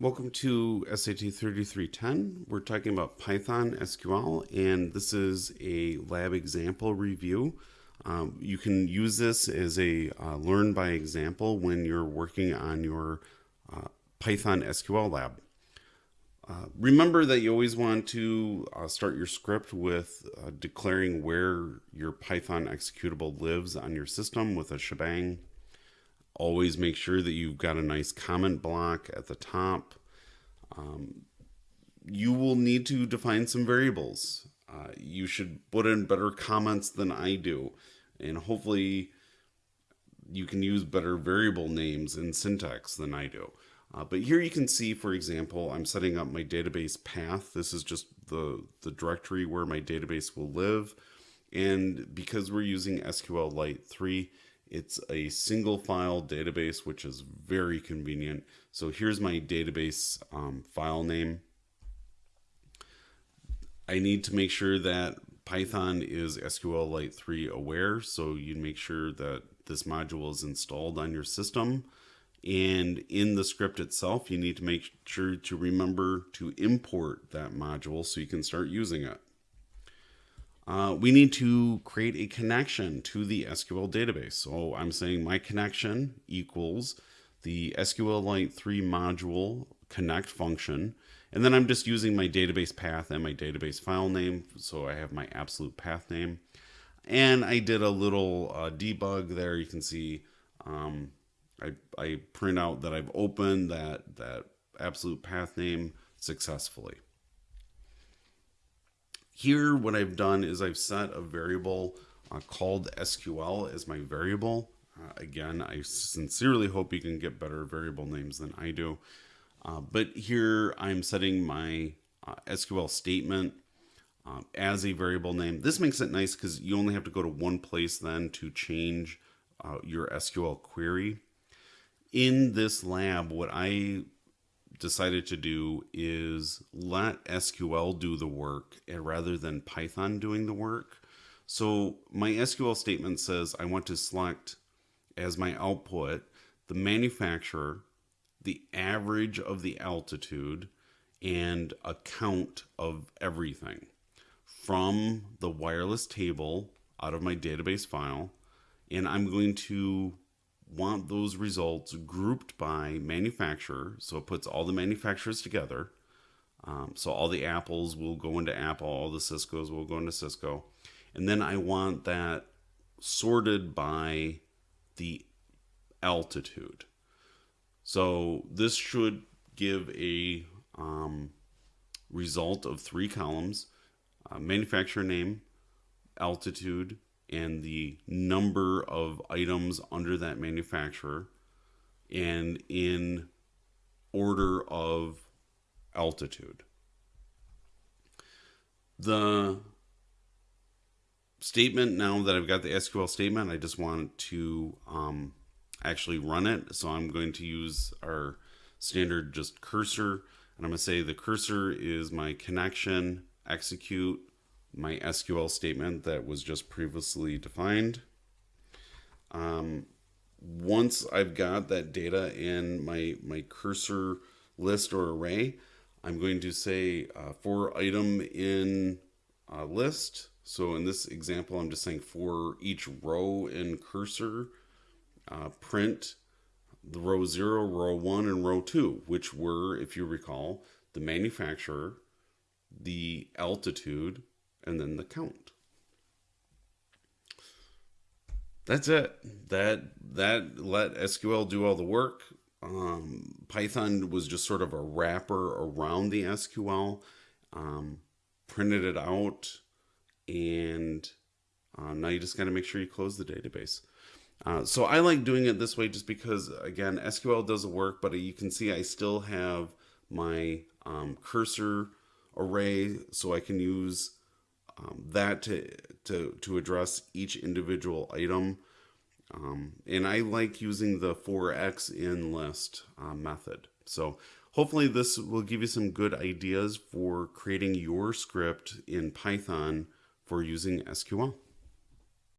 Welcome to SAT 3310. We're talking about Python SQL, and this is a lab example review. Um, you can use this as a uh, learn by example when you're working on your uh, Python SQL lab. Uh, remember that you always want to uh, start your script with uh, declaring where your Python executable lives on your system with a shebang always make sure that you've got a nice comment block at the top. Um, you will need to define some variables. Uh, you should put in better comments than I do, and hopefully you can use better variable names and syntax than I do. Uh, but here you can see, for example, I'm setting up my database path. This is just the, the directory where my database will live. And because we're using SQLite 3, it's a single file database, which is very convenient. So here's my database um, file name. I need to make sure that Python is SQLite 3 aware. So you make sure that this module is installed on your system. And in the script itself, you need to make sure to remember to import that module so you can start using it uh, we need to create a connection to the SQL database. So I'm saying my connection equals the SQLite 3 module connect function. And then I'm just using my database path and my database file name. So I have my absolute path name. And I did a little uh, debug there. You can see um, I, I print out that I've opened that, that absolute path name successfully. Here, what I've done is I've set a variable uh, called SQL as my variable. Uh, again, I sincerely hope you can get better variable names than I do. Uh, but here I'm setting my uh, SQL statement um, as a variable name. This makes it nice because you only have to go to one place then to change uh, your SQL query. In this lab, what I decided to do is let SQL do the work eh, rather than Python doing the work. So my SQL statement says I want to select as my output the manufacturer, the average of the altitude, and a count of everything from the wireless table out of my database file. And I'm going to want those results grouped by manufacturer. So it puts all the manufacturers together. Um, so all the Apples will go into Apple, all the Cisco's will go into Cisco. And then I want that sorted by the altitude. So this should give a um, result of three columns, uh, manufacturer name, altitude, and the number of items under that manufacturer and in order of altitude. The statement, now that I've got the SQL statement, I just want to um, actually run it. So I'm going to use our standard just cursor. And I'm to say the cursor is my connection, execute, my SQL statement that was just previously defined. Um, once I've got that data in my, my cursor list or array, I'm going to say uh, for item in uh, list. So in this example, I'm just saying for each row in cursor, uh, print the row 0, row 1, and row 2, which were, if you recall, the manufacturer, the altitude, and then the count. That's it. That that let SQL do all the work. Um, Python was just sort of a wrapper around the SQL, um, printed it out, and uh, now you just got to make sure you close the database. Uh, so I like doing it this way just because, again, SQL does the work, but you can see I still have my um, cursor array so I can use um, that to, to, to address each individual item. Um, and I like using the for x in list uh, method. So hopefully this will give you some good ideas for creating your script in Python for using SQL.